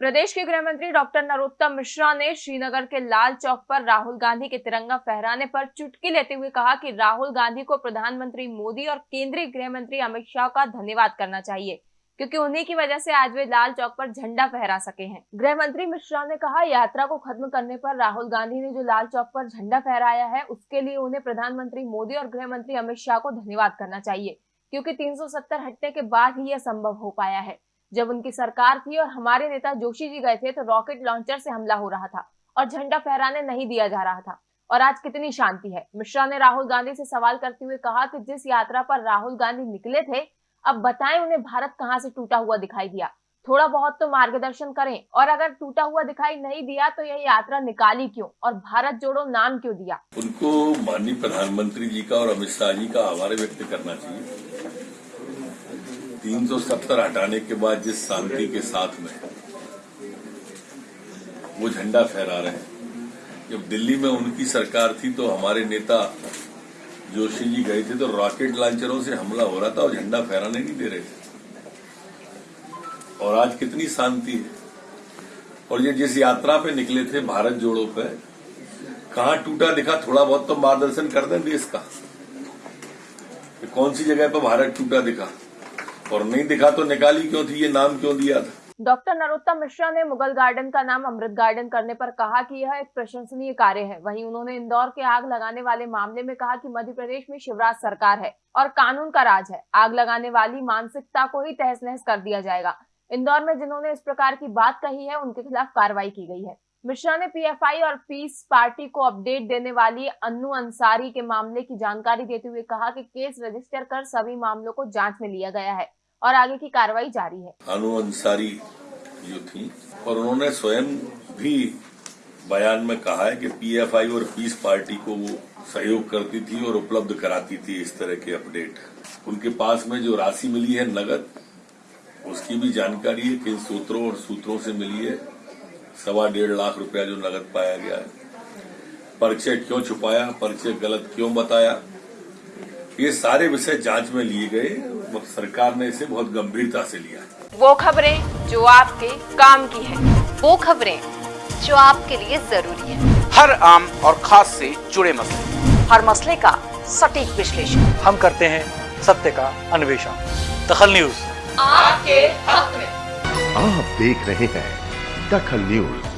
प्रदेश के गृह मंत्री डॉक्टर नरोत्तम मिश्रा ने श्रीनगर के लाल चौक पर राहुल गांधी के तिरंगा फहराने पर चुटकी लेते हुए कहा कि राहुल गांधी को प्रधानमंत्री मोदी और केंद्रीय गृह मंत्री अमित शाह का धन्यवाद करना चाहिए, क्योंकि उन्हीं की वजह से आज वे लाल चौक पर झंडा फहरा सके हैं। गृह मंत्री मिश्रा ने कहा, यात्रा को खत्म करने पर राहुल गांधी ने जो लाल चौक पर झंडा फहराया है, उसके लिए उन्हें प्रधानमंत्री मोदी और गृह मंत्री अमित शाह को धन्यवाद करना चाहिए, क्योंकि 370 हटने के बाद ही यह संभव हो पाया है। जब उनकी सरकार थी और हमारे नेता जोशी जी गए थे तो रॉकेट लॉन्चर से हमला हो रहा था और झंडा फहराने नहीं दिया जा रहा था। और आज कितनी शांति है। मिश्रा ने राहुल गांधी से सवाल करते हुए कहा कि जिस यात्रा पर राहुल गांधी निकले थे, अब बताएँ उन्हें भारत कहाँ से टूटा हुआ दिखाई दिया। थोड़ा बहुत तो मार्गदर्शन करें। और अगर टूटा हुआ दिखाई नहीं दिया तो यह यात्रा निकाली क्यों? और भारत जोड़ो नाम क्यों दिया? उनको माननीय प्रधानमंत्री जी का और अमित शाह जी का आभार व्यक्त करना चाहिए। 370 हटाने के बाद जिस शांति के साथ में वो झंडा फहरा रहे हैं। जब दिल्ली में उनकी सरकार थी तो हमारे नेता जोशी जी गए थे तो रॉकेट लॉन्चरों से हमला हो रहा था और झंडा फहराने नहीं दे रहे थे। और आज कितनी शांति है। और ये जिस यात्रा पे निकले थे भारत जोड़ो पे, कहा टूटा दिखा, थोड़ा बहुत तो मार्गदर्शन कर दें देश का। कौन सी जगह पर भारत टूटा दिखा? और नहीं दिखा तो निकाली क्यों थी? ये नाम क्यों दिया था? डॉक्टर नरोत्तम मिश्रा ने मुगल गार्डन का नाम अमृत गार्डन करने पर कहा कि यह एक प्रशंसनीय कार्य है। वहीं उन्होंने इंदौर के आग लगाने वाले मामले में कहा कि मध्य प्रदेश में शिवराज सरकार है और कानून का राज है। आग लगाने वाली मानसिकता को ही तहस नहस कर दिया जाएगा। इंदौर में जिन्होंने इस प्रकार की बात कही है, उनके खिलाफ कार्रवाई की गई है। मिश्रा ने पीएफआई और पीस पार्टी को अपडेट देने वाली अन्नू अंसारी के मामले की जानकारी देते हुए कहा कि केस रजिस्टर कर सभी मामलों को जाँच में लिया गया है। और आगे की कार्रवाई जारी है। अनु अंसारी जो थी, और उन्होंने स्वयं भी बयान में कहा है कि पीएफआई और पीस पार्टी को वो सहयोग करती थी और उपलब्ध कराती थी इस तरह के अपडेट। उनके पास में जो राशि मिली है नगद, उसकी भी जानकारी है किन सूत्रों और सूत्रों से मिली है। सवा डेढ़ लाख रुपया जो नगद पाया गया है। परिचय क्यों छुपाया परिचय गलत क्यों बताया? ये सारे विषय जाँच में लिए गए सरकार ने इसे बहुत गंभीरता से लिया। वो खबरें जो आपके काम की है वो खबरें जो आपके लिए ज़रूरी है। हर आम और खास से जुड़े मसले। हर मसले का सटीक विश्लेषण। हम करते हैं सत्य का अन्वेषण। दखल न्यूज़। आपके हक में। आप देख रहे हैं दखल न्यूज़।